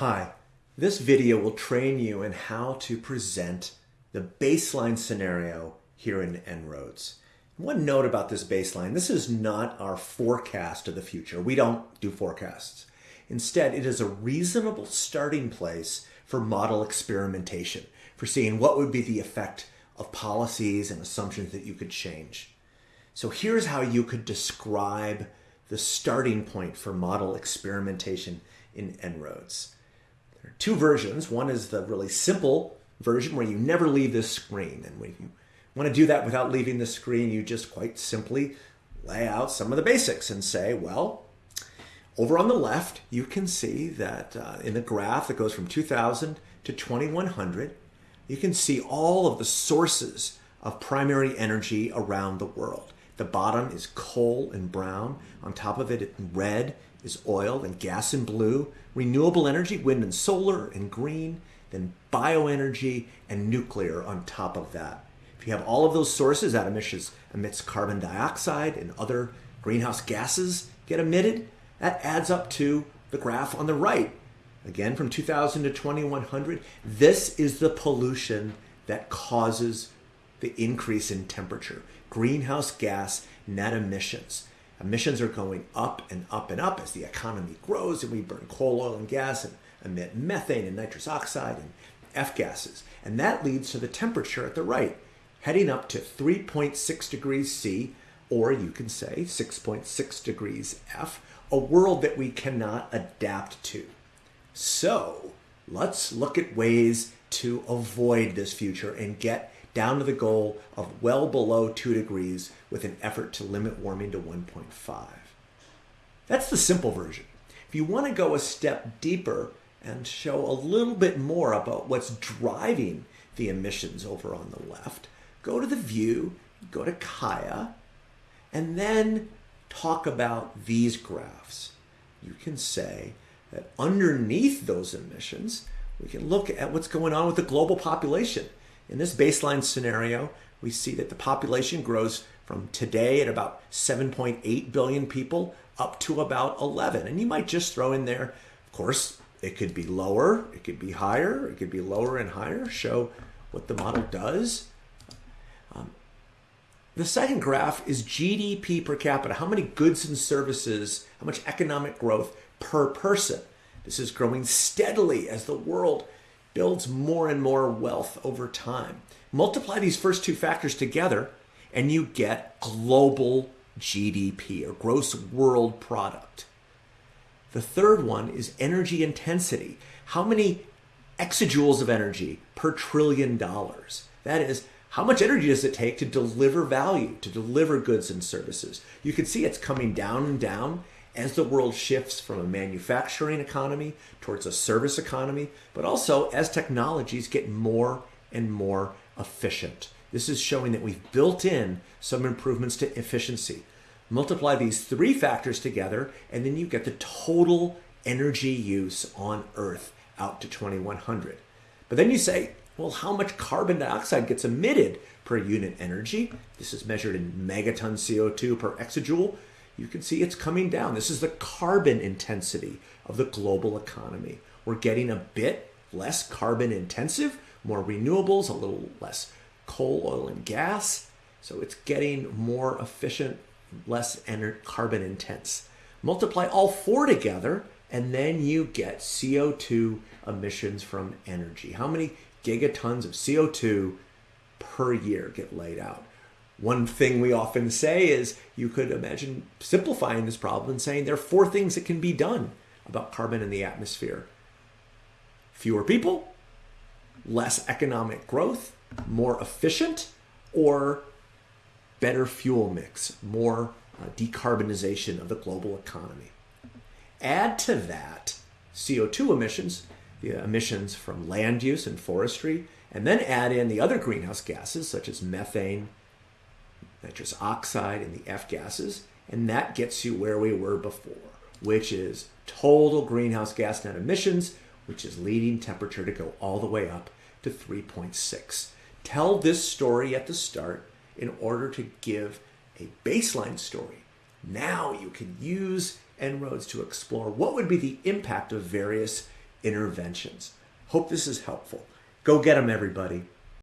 Hi, this video will train you in how to present the baseline scenario here in En-ROADS. One note about this baseline, this is not our forecast of the future. We don't do forecasts. Instead, it is a reasonable starting place for model experimentation, for seeing what would be the effect of policies and assumptions that you could change. So here's how you could describe the starting point for model experimentation in En-ROADS. Two versions. One is the really simple version where you never leave this screen. And when you want to do that without leaving the screen, you just quite simply lay out some of the basics and say, well, over on the left, you can see that uh, in the graph that goes from 2000 to 2100, you can see all of the sources of primary energy around the world. The bottom is coal and brown. On top of it, red is oil and gas in blue. Renewable energy, wind and solar in green. Then bioenergy and nuclear on top of that. If you have all of those sources, that emissions, emits carbon dioxide and other greenhouse gases get emitted. That adds up to the graph on the right. Again, from 2000 to 2100, this is the pollution that causes the increase in temperature. Greenhouse gas net emissions. Emissions are going up and up and up as the economy grows and we burn coal, oil, and gas and emit methane and nitrous oxide and F gases. And that leads to the temperature at the right, heading up to 3.6 degrees C, or you can say 6.6 degrees F, a world that we cannot adapt to. So let's look at ways to avoid this future and get down to the goal of well below 2 degrees with an effort to limit warming to 1.5. That's the simple version. If you want to go a step deeper and show a little bit more about what's driving the emissions over on the left, go to the view, go to Kaya, and then talk about these graphs. You can say that underneath those emissions, we can look at what's going on with the global population. In this baseline scenario, we see that the population grows from today at about 7.8 billion people up to about 11. And you might just throw in there, of course, it could be lower, it could be higher, it could be lower and higher, show what the model does. Um, the second graph is GDP per capita, how many goods and services, how much economic growth per person. This is growing steadily as the world builds more and more wealth over time. Multiply these first two factors together and you get global GDP or gross world product. The third one is energy intensity. How many exajoules of energy per trillion dollars? That is, how much energy does it take to deliver value, to deliver goods and services? You can see it's coming down and down as the world shifts from a manufacturing economy towards a service economy, but also as technologies get more and more efficient. This is showing that we've built in some improvements to efficiency. Multiply these three factors together, and then you get the total energy use on Earth out to 2100. But then you say, well, how much carbon dioxide gets emitted per unit energy? This is measured in megaton CO2 per exajoule you can see it's coming down. This is the carbon intensity of the global economy. We're getting a bit less carbon intensive, more renewables, a little less coal, oil, and gas. So it's getting more efficient, less carbon intense. Multiply all four together, and then you get CO2 emissions from energy. How many gigatons of CO2 per year get laid out? One thing we often say is you could imagine simplifying this problem and saying there are four things that can be done about carbon in the atmosphere fewer people, less economic growth, more efficient, or better fuel mix, more uh, decarbonization of the global economy. Add to that CO2 emissions, the emissions from land use and forestry, and then add in the other greenhouse gases such as methane, nitrous oxide, and the F gases, and that gets you where we were before, which is total greenhouse gas net emissions, which is leading temperature to go all the way up to 3.6. Tell this story at the start in order to give a baseline story. Now you can use En-ROADS to explore what would be the impact of various interventions. Hope this is helpful. Go get them, everybody.